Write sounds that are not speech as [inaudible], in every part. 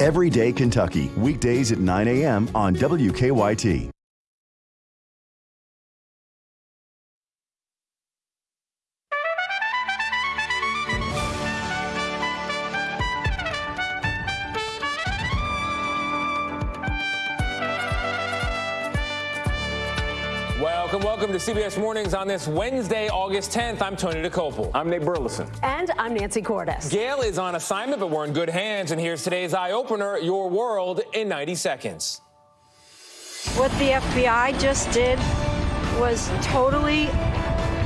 Everyday Kentucky, weekdays at 9 a.m. on WKYT. Welcome, welcome to CBS Mornings on this Wednesday, August 10th. I'm Tony Dokoupil. I'm Nate Burleson. And I'm Nancy Cordes. Gail is on assignment, but we're in good hands. And here's today's eye opener Your World in 90 Seconds. What the FBI just did was totally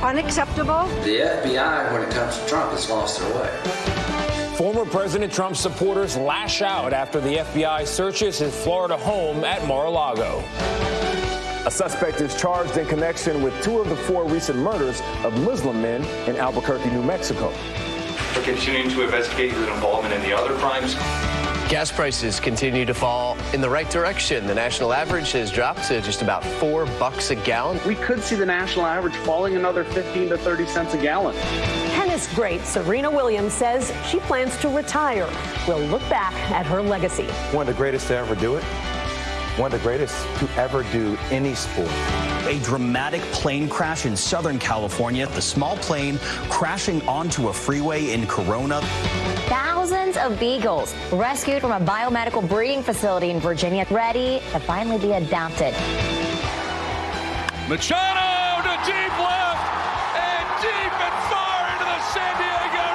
unacceptable. The FBI, when it comes to Trump, has lost their way. Former President Trump's supporters lash out after the FBI searches his Florida home at Mar a Lago. A suspect is charged in connection with two of the four recent murders of Muslim men in Albuquerque, New Mexico. We're continuing to investigate his involvement in the other crimes. Gas prices continue to fall in the right direction. The national average has dropped to just about four bucks a gallon. We could see the national average falling another 15 to 30 cents a gallon. Tennis great Serena Williams says she plans to retire. We'll look back at her legacy. One of the greatest to ever do it one of the greatest to ever do any sport. A dramatic plane crash in Southern California. The small plane crashing onto a freeway in Corona. Thousands of beagles rescued from a biomedical breeding facility in Virginia, ready to finally be adopted. Machado to deep left and deep and far into the San Diego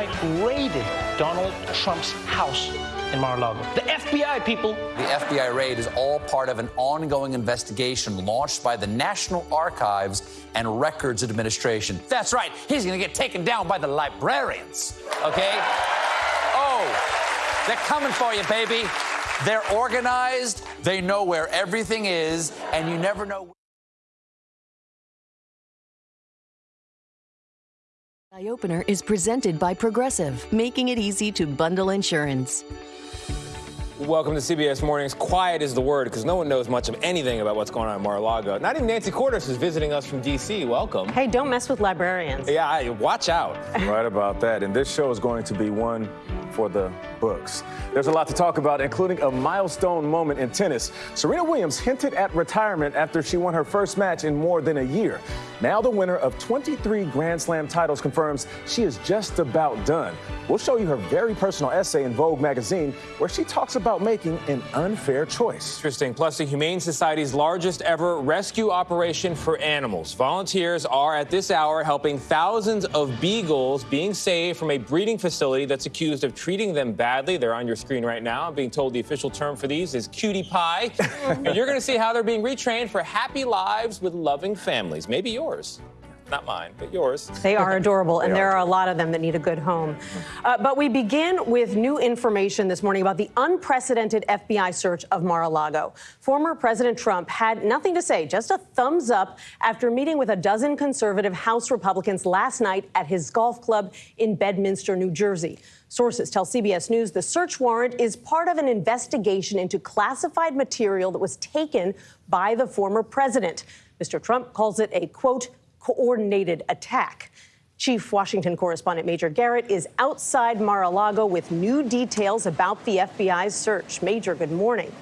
FBI raided Donald Trump's house in Mar-a-Lago. The FBI, people. The FBI raid is all part of an ongoing investigation launched by the National Archives and Records Administration. That's right, he's going to get taken down by the librarians, okay? Oh, they're coming for you, baby. They're organized, they know where everything is, and you never know. Eye Opener is presented by Progressive, making it easy to bundle insurance. Welcome to CBS Mornings. Quiet is the word because no one knows much of anything about what's going on in Mar-a-Lago. Not even Nancy Cordes is visiting us from D.C. Welcome. Hey, don't mess with librarians. Yeah, watch out. [laughs] right about that. And this show is going to be one for the books. There's a lot to talk about, including a milestone moment in tennis. Serena Williams hinted at retirement after she won her first match in more than a year. Now the winner of 23 Grand Slam titles confirms she is just about done. We'll show you her very personal essay in Vogue magazine where she talks about making an unfair choice. Interesting. Plus, the Humane Society's largest ever rescue operation for animals. Volunteers are at this hour helping thousands of beagles being saved from a breeding facility that's accused of treating them badly. They're on your screen right now. I'm being told the official term for these is cutie pie. [laughs] and you're going to see how they're being retrained for happy lives with loving families. Maybe yours. Not mine, but yours. They are [laughs] adorable, and there are a lot of them that need a good home. Uh, but we begin with new information this morning about the unprecedented FBI search of Mar a Lago. Former President Trump had nothing to say, just a thumbs up after meeting with a dozen conservative House Republicans last night at his golf club in Bedminster, New Jersey. Sources tell CBS News the search warrant is part of an investigation into classified material that was taken by the former president. Mr. Trump calls it a, quote, coordinated attack. Chief Washington correspondent Major Garrett is outside Mar a Lago with new details about the FBI's search. Major, good morning.